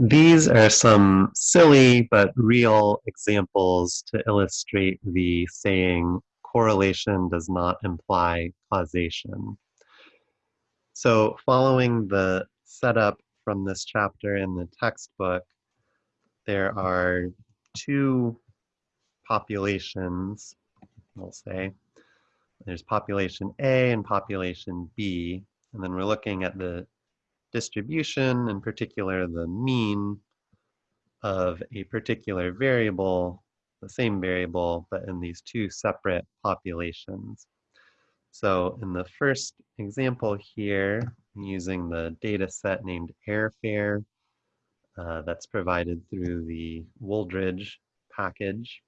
These are some silly but real examples to illustrate the saying correlation does not imply causation. So following the setup from this chapter in the textbook, there are two populations, we'll say. There's population A and population B, and then we're looking at the distribution, in particular the mean of a particular variable, the same variable, but in these two separate populations. So in the first example here, I'm using the data set named airfare uh, that's provided through the Wooldridge package.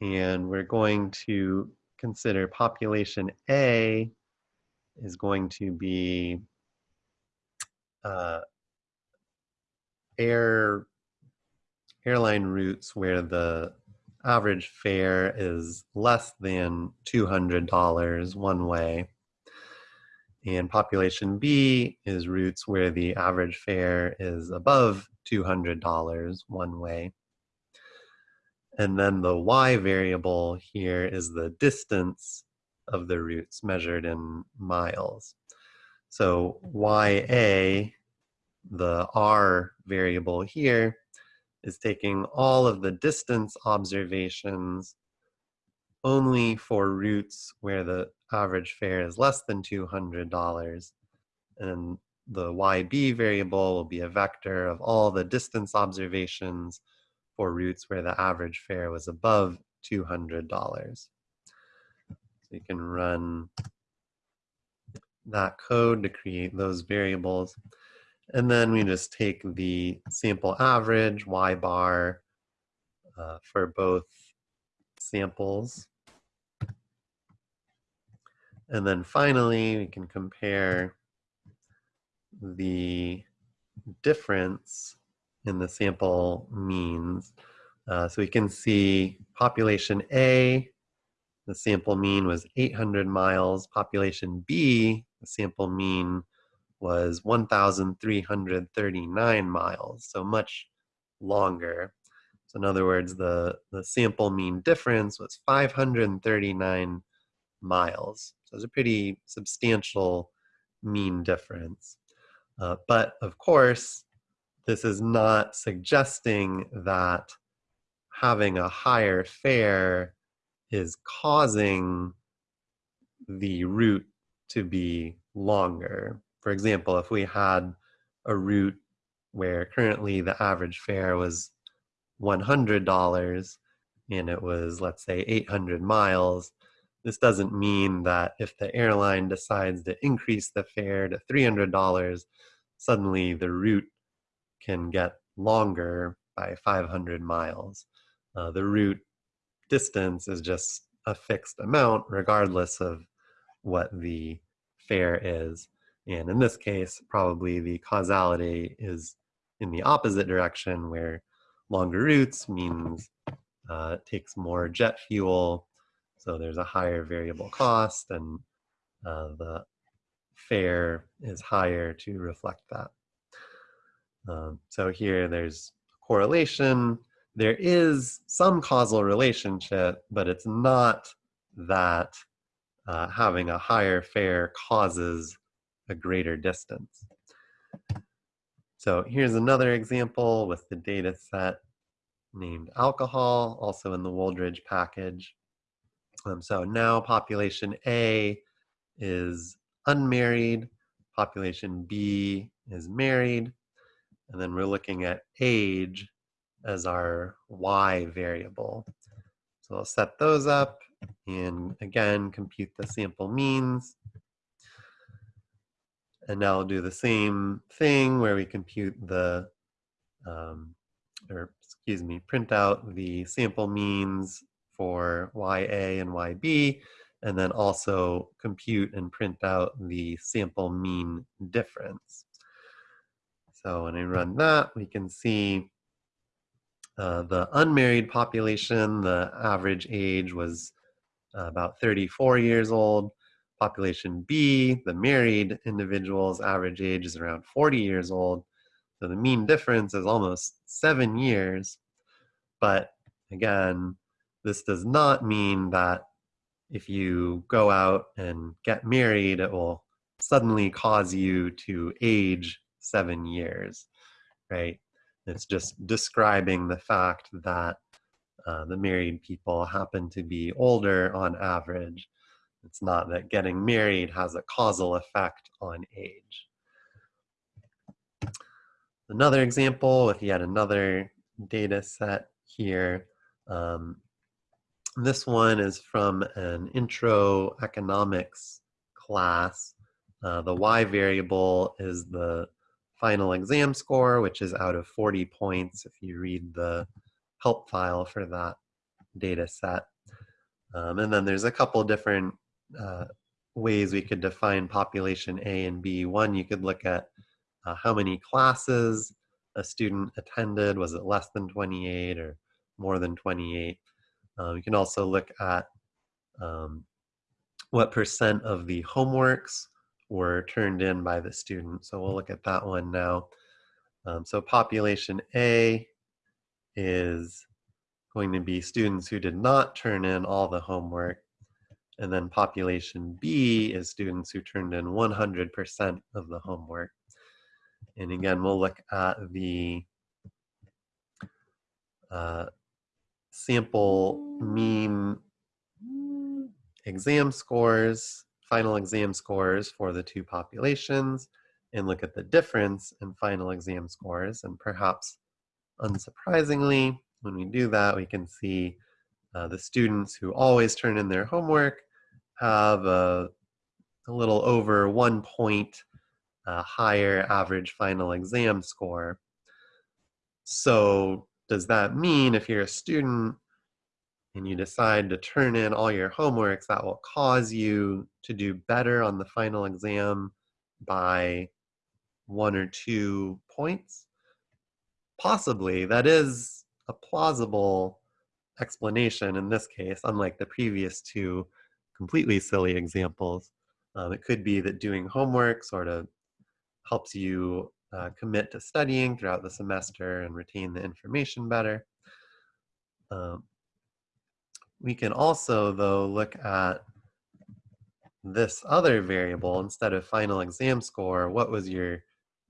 And we're going to consider population A is going to be uh, air airline routes where the average fare is less than $200 one way. And population B is routes where the average fare is above $200 one way. And then the y variable here is the distance of the routes measured in miles. So YA, the R variable here, is taking all of the distance observations only for routes where the average fare is less than $200. And the YB variable will be a vector of all the distance observations for routes where the average fare was above $200. So you can run that code to create those variables. And then we just take the sample average, y bar, uh, for both samples. And then finally, we can compare the difference in the sample means. Uh, so we can see population A, the sample mean was 800 miles. Population B, the sample mean was 1,339 miles, so much longer. So in other words, the, the sample mean difference was 539 miles. So it's a pretty substantial mean difference. Uh, but of course, this is not suggesting that having a higher fare is causing the route to be longer. For example, if we had a route where currently the average fare was $100 and it was, let's say, 800 miles, this doesn't mean that if the airline decides to increase the fare to $300, suddenly the route can get longer by 500 miles. Uh, the route distance is just a fixed amount regardless of what the fare is. And in this case, probably the causality is in the opposite direction where longer routes means uh, takes more jet fuel, so there's a higher variable cost and uh, the fare is higher to reflect that. Um, so here there's correlation. There is some causal relationship, but it's not that uh, having a higher fare causes a greater distance. So here's another example with the data set named alcohol, also in the Wooldridge package. Um, so now population A is unmarried, population B is married, and then we're looking at age as our Y variable. So I'll set those up and again, compute the sample means. And now I'll do the same thing where we compute the, um, or excuse me, print out the sample means for YA and YB, and then also compute and print out the sample mean difference. So when I run that, we can see uh, the unmarried population, the average age was uh, about 34 years old. Population B, the married individuals, average age is around 40 years old. So the mean difference is almost seven years. But again, this does not mean that if you go out and get married, it will suddenly cause you to age seven years, right? It's just describing the fact that uh, the married people happen to be older on average. It's not that getting married has a causal effect on age. Another example with yet another data set here. Um, this one is from an intro economics class. Uh, the y variable is the final exam score, which is out of 40 points if you read the help file for that data set. Um, and then there's a couple different uh, ways we could define population A and B. One, you could look at uh, how many classes a student attended. Was it less than 28 or more than 28? Um, you can also look at um, what percent of the homeworks were turned in by the student. So we'll look at that one now. Um, so population A is going to be students who did not turn in all the homework. And then population B is students who turned in 100% of the homework. And again, we'll look at the uh, sample mean exam scores, final exam scores for the two populations, and look at the difference in final exam scores. And perhaps unsurprisingly, when we do that, we can see uh, the students who always turn in their homework have a, a little over one point uh, higher average final exam score. So does that mean if you're a student and you decide to turn in all your homeworks, that will cause you to do better on the final exam by one or two points? Possibly. That is a plausible explanation in this case, unlike the previous two completely silly examples. Um, it could be that doing homework sort of helps you uh, commit to studying throughout the semester and retain the information better. Um, we can also, though, look at this other variable instead of final exam score. What was your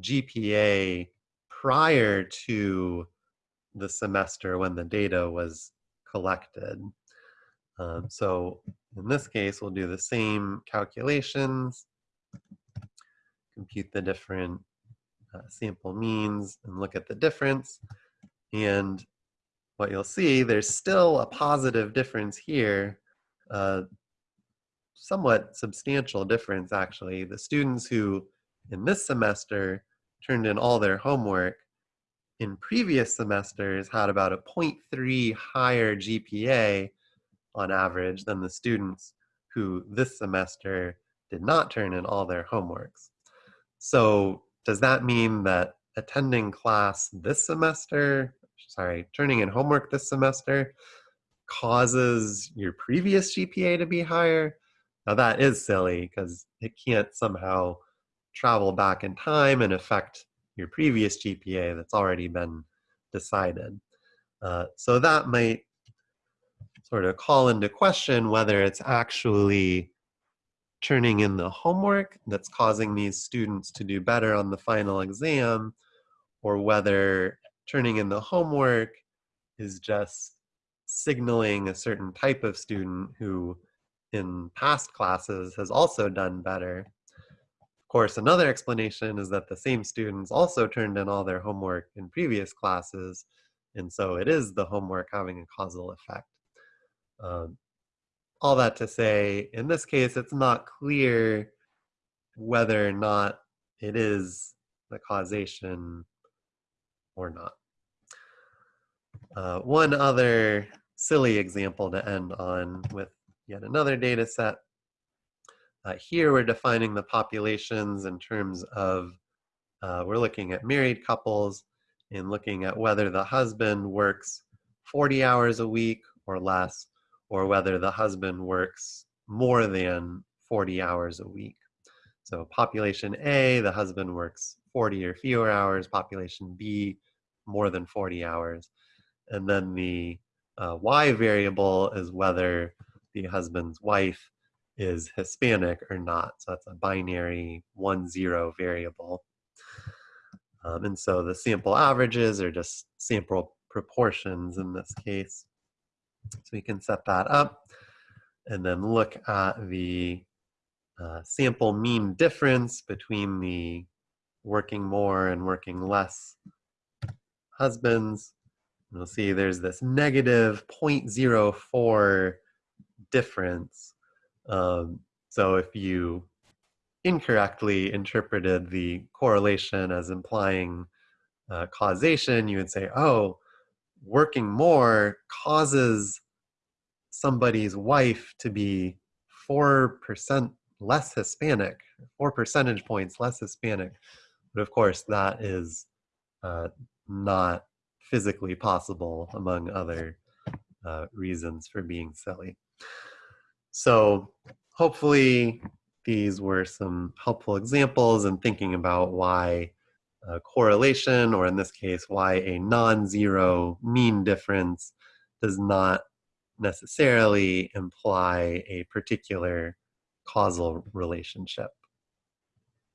GPA prior to the semester when the data was collected? Um, so in this case, we'll do the same calculations, compute the different uh, sample means and look at the difference. And what you'll see, there's still a positive difference here, uh, somewhat substantial difference actually. The students who in this semester turned in all their homework in previous semesters had about a 0.3 higher GPA on average than the students who this semester did not turn in all their homeworks. So does that mean that attending class this semester, sorry, turning in homework this semester causes your previous GPA to be higher? Now that is silly because it can't somehow travel back in time and affect your previous GPA that's already been decided. Uh, so that might sort of call into question whether it's actually turning in the homework that's causing these students to do better on the final exam or whether turning in the homework is just signaling a certain type of student who in past classes has also done better. Of course, another explanation is that the same students also turned in all their homework in previous classes, and so it is the homework having a causal effect. Um, all that to say, in this case, it's not clear whether or not it is the causation or not. Uh, one other silly example to end on with yet another data set. Uh, here we're defining the populations in terms of, uh, we're looking at married couples and looking at whether the husband works 40 hours a week or less, or whether the husband works more than 40 hours a week. So population A, the husband works 40 or fewer hours, population B more than 40 hours. And then the uh, Y variable is whether the husband's wife is Hispanic or not. So that's a binary one zero variable. Um, and so the sample averages are just sample proportions in this case. So we can set that up and then look at the uh, sample mean difference between the working more and working less husbands. And we'll see there's this negative 0.04 difference. Um, so if you incorrectly interpreted the correlation as implying uh, causation, you would say, oh, working more causes somebody's wife to be 4% less Hispanic, four percentage points less Hispanic. But of course, that is uh, not physically possible, among other uh, reasons for being silly. So, hopefully, these were some helpful examples in thinking about why correlation, or in this case, why a non zero mean difference does not necessarily imply a particular causal relationship.